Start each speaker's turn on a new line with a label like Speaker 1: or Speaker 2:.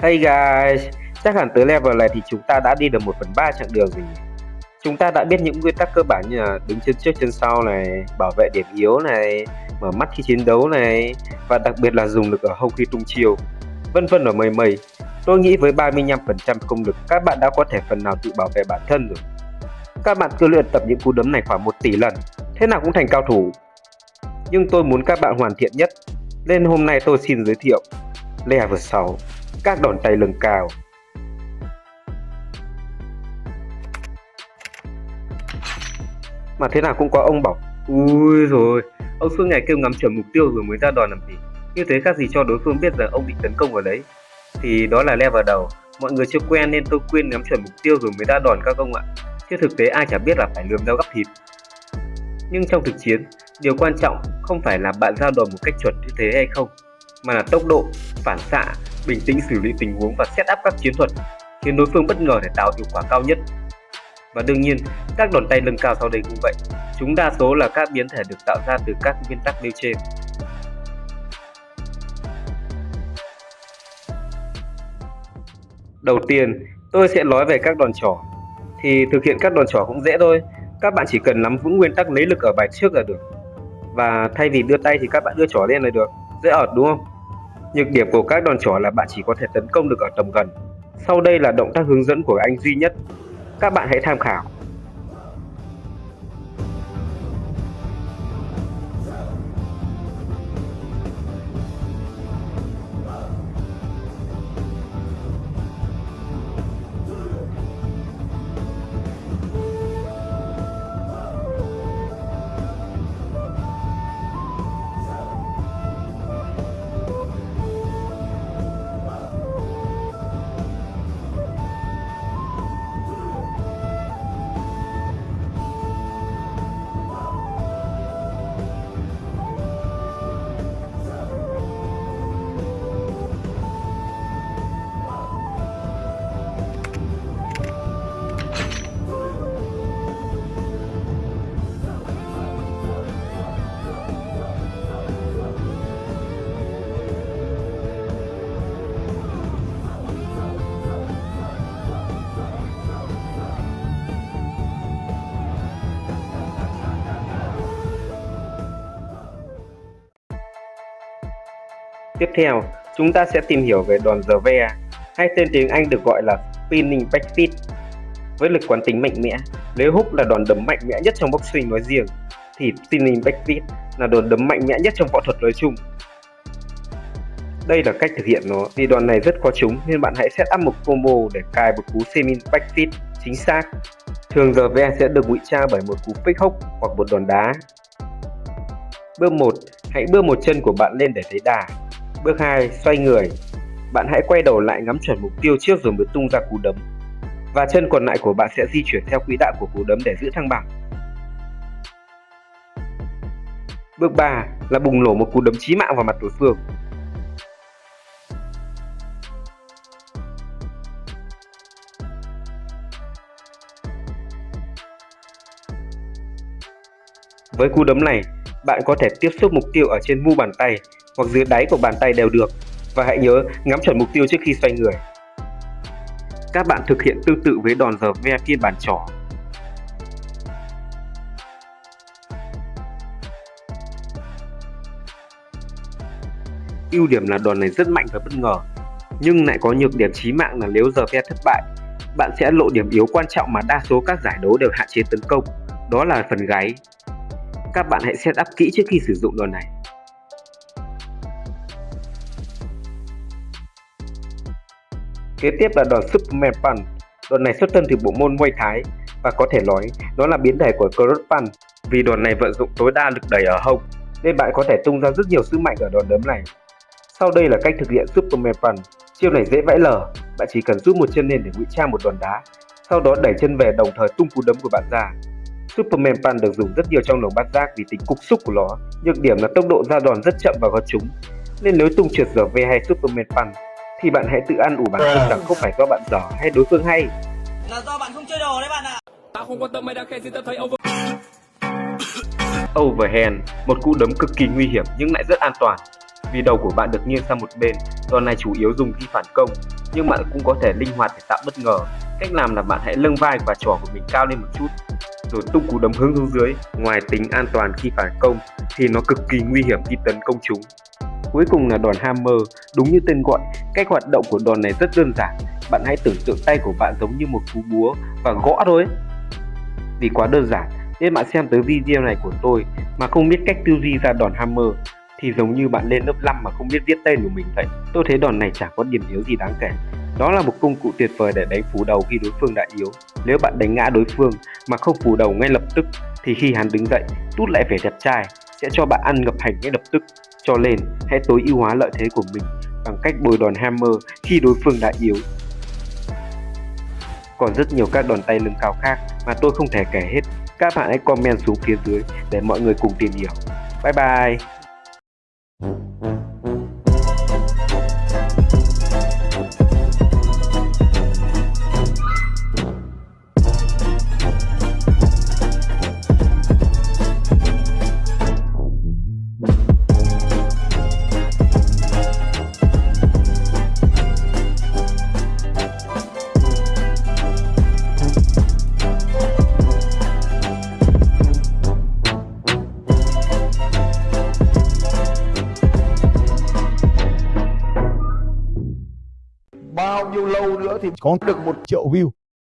Speaker 1: Hey guys, chắc hẳn tới level này thì chúng ta đã đi được 1 phần 3 chặng đường rồi? Chúng ta đã biết những nguyên tắc cơ bản như là đứng chân trước chân sau này, bảo vệ điểm yếu này, mở mắt khi chiến đấu này, và đặc biệt là dùng lực ở hông khi tung chiêu, vân vân và mây mây. Tôi nghĩ với 35% công lực các bạn đã có thể phần nào tự bảo vệ bản thân rồi. Các bạn cứ luyện tập những cú đấm này khoảng 1 tỷ lần, thế nào cũng thành cao thủ. Nhưng tôi muốn các bạn hoàn thiện nhất, nên hôm nay tôi xin giới thiệu Level 6 các đòn tay lưng cao. Mà thế nào cũng có ông bảo Ui rồi, ông suốt ngày kêu ngắm chuẩn mục tiêu rồi mới ra đòn làm gì? Như thế khác gì cho đối phương biết rằng ông bị tấn công ở đấy. Thì đó là level đầu. Mọi người chưa quen nên tôi khuyên ngắm chuẩn mục tiêu rồi mới ra đòn các ông ạ. Chứ thực tế ai chả biết là phải lườm dao gắp thịt. Nhưng trong thực chiến, điều quan trọng không phải là bạn ra đòn một cách chuẩn như thế hay không Mà là tốc độ, phản xạ bình tĩnh xử lý tình huống và set up các chiến thuật khiến đối phương bất ngờ để tạo hiệu quả cao nhất. Và đương nhiên, các đòn tay lưng cao sau đây cũng vậy. Chúng đa số là các biến thể được tạo ra từ các nguyên tắc nêu trên. Đầu tiên, tôi sẽ nói về các đòn trỏ. Thì thực hiện các đòn trỏ cũng dễ thôi. Các bạn chỉ cần nắm vững nguyên tắc lấy lực ở bài trước là được. Và thay vì đưa tay thì các bạn đưa trỏ lên là được. Dễ ợt đúng không? Nhược điểm của các đòn trỏ là bạn chỉ có thể tấn công được ở tầm gần. Sau đây là động tác hướng dẫn của anh duy nhất. Các bạn hãy tham khảo. Tiếp theo, chúng ta sẽ tìm hiểu về đòn giờ ve, hay tên tiếng Anh được gọi là spinning backfist. Với lực quán tính mạnh mẽ, nếu hút là đòn đấm mạnh mẽ nhất trong boxing nói riêng, thì spinning backfist là đòn đấm mạnh mẽ nhất trong võ thuật nói chung. Đây là cách thực hiện nó, vì đòn này rất khó trúng nên bạn hãy set up một combo để cài một cú spinning backfist chính xác. Thường giờ ve sẽ được ngụy trang bởi một cú pick hook hoặc một đòn đá. Bước 1, hãy đưa một chân của bạn lên để thấy đà. Bước 2. Xoay người. Bạn hãy quay đầu lại ngắm chuẩn mục tiêu trước rồi mới tung ra cú đấm. Và chân còn lại của bạn sẽ di chuyển theo quỹ đạo của cú đấm để giữ thăng bằng. Bước 3 là bùng nổ một cú đấm chí mạng vào mặt đối phương. Với cú đấm này, bạn có thể tiếp xúc mục tiêu ở trên mu bàn tay hoặc dưới đáy của bàn tay đều được và hãy nhớ ngắm chuẩn mục tiêu trước khi xoay người. Các bạn thực hiện tương tự với đòn giờ ve phiên bản trỏ. Ưu điểm là đòn này rất mạnh và bất ngờ, nhưng lại có nhược điểm chí mạng là nếu giờ ve thất bại, bạn sẽ lộ điểm yếu quan trọng mà đa số các giải đấu đều hạn chế tấn công, đó là phần gáy. Các bạn hãy set up kỹ trước khi sử dụng đòn này. Kế tiếp là đòn Superman Punch. Đòn này xuất thân từ bộ môn Muay Thái và có thể nói nó là biến thể của Cross Punch vì đòn này vận dụng tối đa lực đẩy ở hông nên bạn có thể tung ra rất nhiều sức mạnh ở đòn đấm này. Sau đây là cách thực hiện Superman Punch. Chiêu này dễ vãi lở, bạn chỉ cần rút một chân lên để ngụy trang một đòn đá, sau đó đẩy chân về đồng thời tung cú đấm của bạn ra. Superman Punch được dùng rất nhiều trong lồng bát giác vì tính cục xúc của nó, nhược điểm là tốc độ ra đòn rất chậm và khó trúng, nên nếu tung trượt giờ V hay Superman Punch thì bạn hãy tự ăn ủ bản thân rằng không phải do bạn dở hay đối phương hay.
Speaker 2: Là do bạn không chơi đồ đấy bạn ạ.
Speaker 3: Tao không quan tâm mày đã khen gì tao thấy over.
Speaker 1: Overhand, một cú đấm cực kỳ nguy hiểm nhưng lại rất an toàn. Vì đầu của bạn được nghiêng sang một bên, đòn này chủ yếu dùng khi phản công. nhưng bạn cũng có thể linh hoạt để tạo bất ngờ. Cách làm là bạn hãy nâng vai và trò của mình cao lên một chút, rồi tung cú đấm hướng xuống dưới. Ngoài tính an toàn khi phản công thì nó cực kỳ nguy hiểm khi tấn công chúng. Cuối cùng là đòn hammer, đúng như tên gọi, cách hoạt động của đòn này rất đơn giản. Bạn hãy tưởng tượng tay của bạn giống như một cú búa và gõ thôi. Vì quá đơn giản, nên bạn xem tới video này của tôi mà không biết cách tư duy ra đòn hammer thì giống như bạn lên lớp 5 mà không biết viết tên của mình vậy. Tôi thấy đòn này chẳng có điểm yếu gì đáng kể. Đó là một công cụ tuyệt vời để đánh phủ đầu khi đối phương đã yếu. Nếu bạn đánh ngã đối phương mà không phủ đầu ngay lập tức thì khi hắn đứng dậy, tút lại vẻ đẹp trai sẽ cho bạn ăn ngập hành ngay lập tức. Cho nên, hãy tối ưu hóa lợi thế của mình bằng cách bồi đòn hammer khi đối phương đã yếu. Còn rất nhiều các đòn tay lưng cao khác mà tôi không thể kể hết. Các bạn hãy comment xuống phía dưới để mọi người cùng tìm hiểu. Bye bye!
Speaker 4: Thì có được một triệu view.